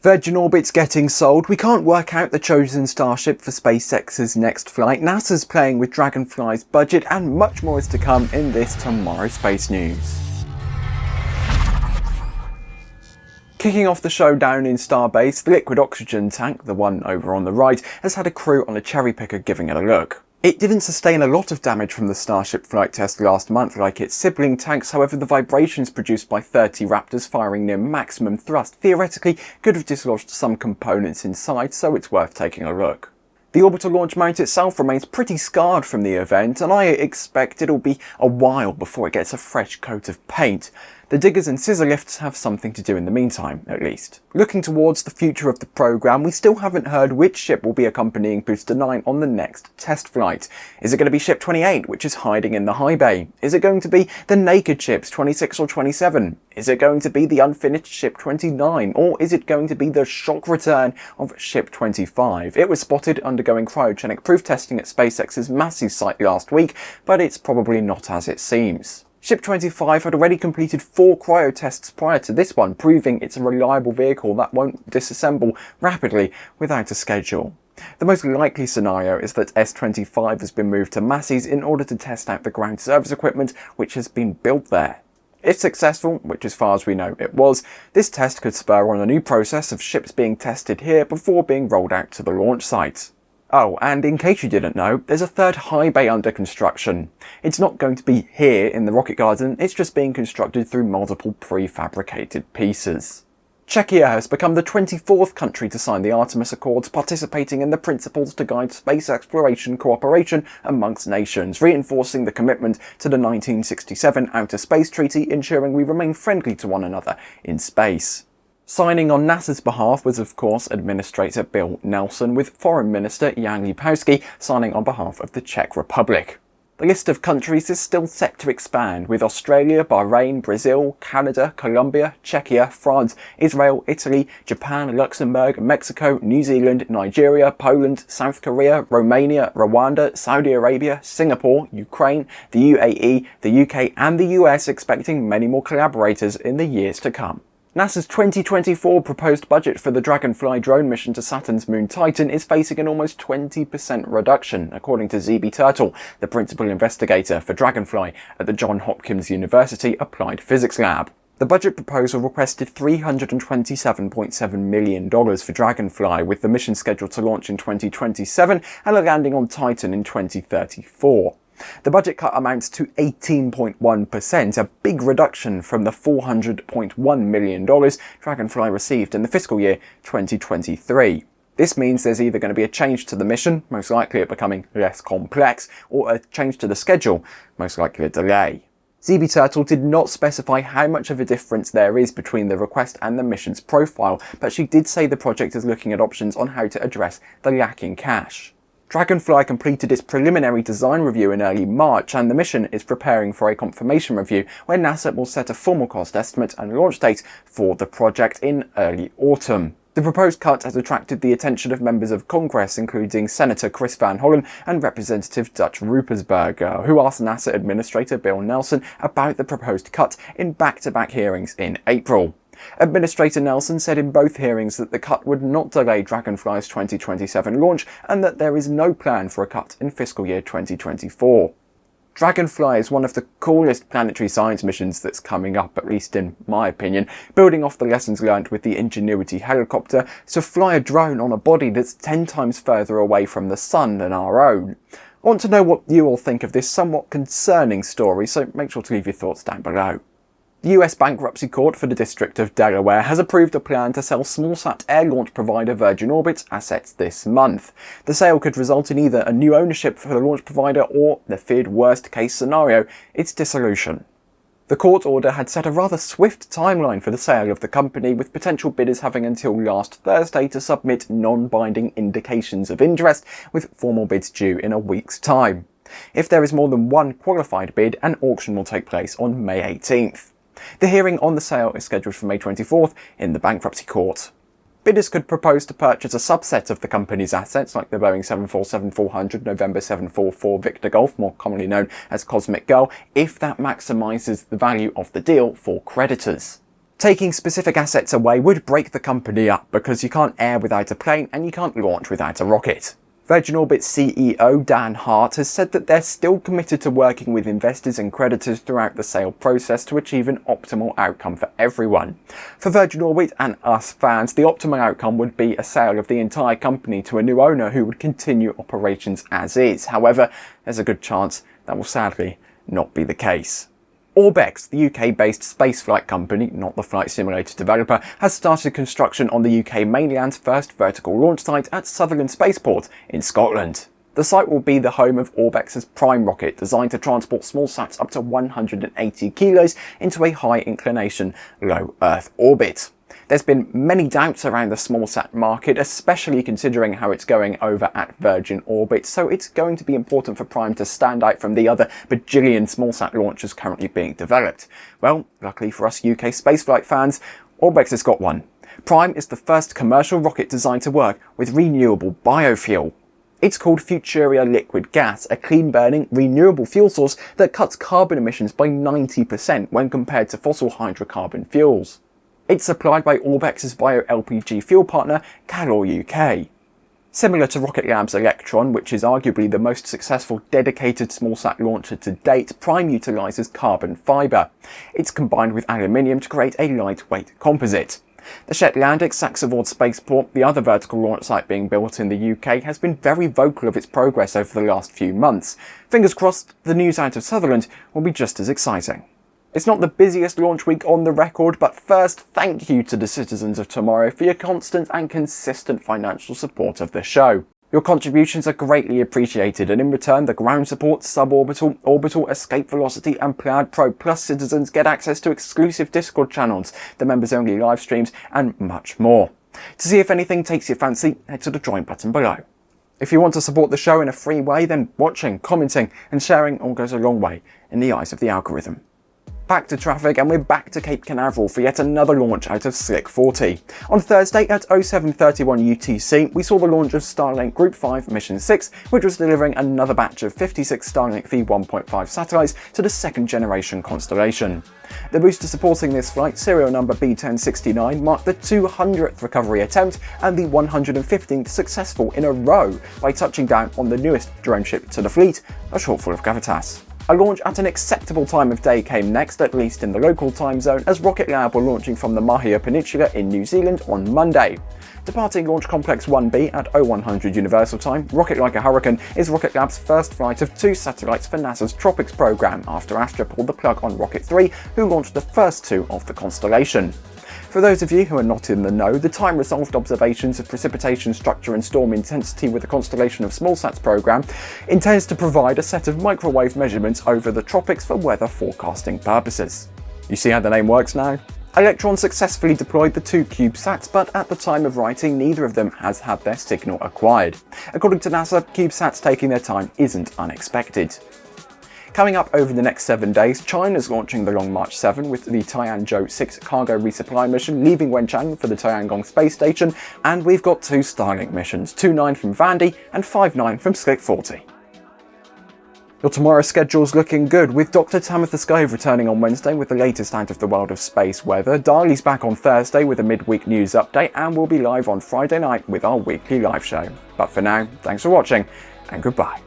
Virgin Orbit's getting sold, we can't work out the chosen starship for SpaceX's next flight, NASA's playing with Dragonfly's budget, and much more is to come in this Tomorrow Space News. Kicking off the show down in Starbase, the liquid oxygen tank, the one over on the right, has had a crew on a cherry picker giving it a look. It didn't sustain a lot of damage from the Starship flight test last month like its sibling tanks, however the vibrations produced by 30 Raptors firing near maximum thrust theoretically could have dislodged some components inside, so it's worth taking a look. The orbital launch mount itself remains pretty scarred from the event, and I expect it'll be a while before it gets a fresh coat of paint. The diggers and scissor lifts have something to do in the meantime, at least. Looking towards the future of the programme, we still haven't heard which ship will be accompanying Booster 9 on the next test flight. Is it going to be Ship 28, which is hiding in the high bay? Is it going to be the naked ships 26 or 27? Is it going to be the unfinished Ship 29? Or is it going to be the shock return of Ship 25? It was spotted undergoing cryogenic proof testing at SpaceX's Massey site last week, but it's probably not as it seems. Ship 25 had already completed four cryo tests prior to this one, proving it's a reliable vehicle that won't disassemble rapidly without a schedule. The most likely scenario is that S25 has been moved to Massey's in order to test out the ground service equipment which has been built there. If successful, which as far as we know it was, this test could spur on a new process of ships being tested here before being rolled out to the launch site. Oh, and in case you didn't know, there's a third high bay under construction. It's not going to be here in the rocket garden, it's just being constructed through multiple prefabricated pieces. Czechia has become the 24th country to sign the Artemis Accords, participating in the principles to guide space exploration cooperation amongst nations, reinforcing the commitment to the 1967 Outer Space Treaty, ensuring we remain friendly to one another in space. Signing on NASA's behalf was of course Administrator Bill Nelson, with Foreign Minister Jan Lipavsky signing on behalf of the Czech Republic. The list of countries is still set to expand, with Australia, Bahrain, Brazil, Canada, Colombia, Czechia, France, Israel, Italy, Japan, Luxembourg, Mexico, New Zealand, Nigeria, Poland, South Korea, Romania, Rwanda, Saudi Arabia, Singapore, Ukraine, the UAE, the UK and the US expecting many more collaborators in the years to come. NASA's 2024 proposed budget for the Dragonfly drone mission to Saturn's moon Titan is facing an almost 20% reduction, according to Zibi Turtle, the principal investigator for Dragonfly at the Johns Hopkins University Applied Physics Lab. The budget proposal requested $327.7 million for Dragonfly, with the mission scheduled to launch in 2027 and a landing on Titan in 2034. The budget cut amounts to 18.1%, a big reduction from the $400.1 million Dragonfly received in the fiscal year 2023. This means there's either going to be a change to the mission, most likely it becoming less complex, or a change to the schedule, most likely a delay. Zibi Turtle did not specify how much of a difference there is between the request and the mission's profile, but she did say the project is looking at options on how to address the lacking cash. Dragonfly completed its preliminary design review in early March and the mission is preparing for a confirmation review where NASA will set a formal cost estimate and launch date for the project in early autumn. The proposed cut has attracted the attention of members of Congress, including Senator Chris Van Hollen and Representative Dutch Ruppersberger, who asked NASA Administrator Bill Nelson about the proposed cut in back-to-back -back hearings in April. Administrator Nelson said in both hearings that the cut would not delay Dragonfly's 2027 launch and that there is no plan for a cut in fiscal year 2024. Dragonfly is one of the coolest planetary science missions that's coming up, at least in my opinion, building off the lessons learned with the Ingenuity helicopter to fly a drone on a body that's 10 times further away from the sun than our own. I want to know what you all think of this somewhat concerning story, so make sure to leave your thoughts down below. The US Bankruptcy Court for the District of Delaware has approved a plan to sell smallsat air launch provider Virgin Orbit's assets this month. The sale could result in either a new ownership for the launch provider or, the feared worst case scenario, its dissolution. The court order had set a rather swift timeline for the sale of the company, with potential bidders having until last Thursday to submit non-binding indications of interest, with formal bids due in a week's time. If there is more than one qualified bid, an auction will take place on May 18th. The hearing on the sale is scheduled for May 24th in the bankruptcy court. Bidders could propose to purchase a subset of the company's assets like the Boeing 747-400 November 744 Victor Golf, more commonly known as Cosmic Girl, if that maximises the value of the deal for creditors. Taking specific assets away would break the company up because you can't air without a plane and you can't launch without a rocket. Virgin Orbit CEO Dan Hart has said that they're still committed to working with investors and creditors throughout the sale process to achieve an optimal outcome for everyone. For Virgin Orbit and us fans, the optimal outcome would be a sale of the entire company to a new owner who would continue operations as is. However, there's a good chance that will sadly not be the case. Orbex, the UK-based spaceflight company, not the flight simulator developer, has started construction on the UK mainland's first vertical launch site at Sutherland Spaceport in Scotland. The site will be the home of Orbex's Prime rocket, designed to transport small sats up to 180 kilos into a high inclination, low Earth orbit. There's been many doubts around the small sat market, especially considering how it's going over at Virgin Orbit, so it's going to be important for Prime to stand out from the other bajillion small sat launches currently being developed. Well, luckily for us UK spaceflight fans, Orbex has got one. Prime is the first commercial rocket designed to work with renewable biofuel. It's called Futuria Liquid Gas, a clean-burning, renewable fuel source that cuts carbon emissions by 90% when compared to fossil hydrocarbon fuels. It's supplied by Orbex's bio-LPG fuel partner, Calor UK. Similar to Rocket Lab's Electron, which is arguably the most successful dedicated smallsat launcher to date, Prime utilises carbon fibre. It's combined with aluminium to create a lightweight composite. The Shetlandic Saxavord Spaceport, the other vertical launch site being built in the UK, has been very vocal of its progress over the last few months. Fingers crossed, the news out of Sutherland will be just as exciting. It's not the busiest launch week on the record, but first, thank you to the citizens of tomorrow for your constant and consistent financial support of the show. Your contributions are greatly appreciated and in return the ground support, suborbital, orbital, escape velocity and Plaid Pro Plus citizens get access to exclusive Discord channels, the members only live streams and much more. To see if anything takes your fancy, head to the join button below. If you want to support the show in a free way, then watching, commenting and sharing all goes a long way in the eyes of the algorithm back to traffic and we're back to Cape Canaveral for yet another launch out of Slick 40. On Thursday at 0731 UTC, we saw the launch of Starlink Group 5 Mission 6, which was delivering another batch of 56 Starlink V1.5 satellites to the second generation constellation. The booster supporting this flight, serial number B1069, marked the 200th recovery attempt and the 115th successful in a row by touching down on the newest drone ship to the fleet, a shortfall of Gravitas. A launch at an acceptable time of day came next, at least in the local time zone, as Rocket Lab were launching from the Mahia Peninsula in New Zealand on Monday. Departing Launch Complex 1B at 0100 Universal Time, Rocket Like a Hurricane is Rocket Lab's first flight of two satellites for NASA's TROPICS program after Astra pulled the plug on Rocket 3, who launched the first two of the constellation. For those of you who are not in the know, the time-resolved observations of precipitation structure and storm intensity with the Constellation of Smallsats program intends to provide a set of microwave measurements over the tropics for weather forecasting purposes. You see how the name works now? Electron successfully deployed the two CubeSats, but at the time of writing, neither of them has had their signal acquired. According to NASA, CubeSats taking their time isn't unexpected. Coming up over the next seven days, China's launching the Long March 7 with the Tianzhou 6 cargo resupply mission, leaving Wenchang for the Tiangong space station, and we've got two Starlink missions, 2.9 from Vandy and 5.9 from Slick 40. Your tomorrow schedule's looking good, with Dr. Tamitha Skov returning on Wednesday with the latest out of the world of space weather, Darley's back on Thursday with a midweek news update, and we'll be live on Friday night with our weekly live show. But for now, thanks for watching, and goodbye.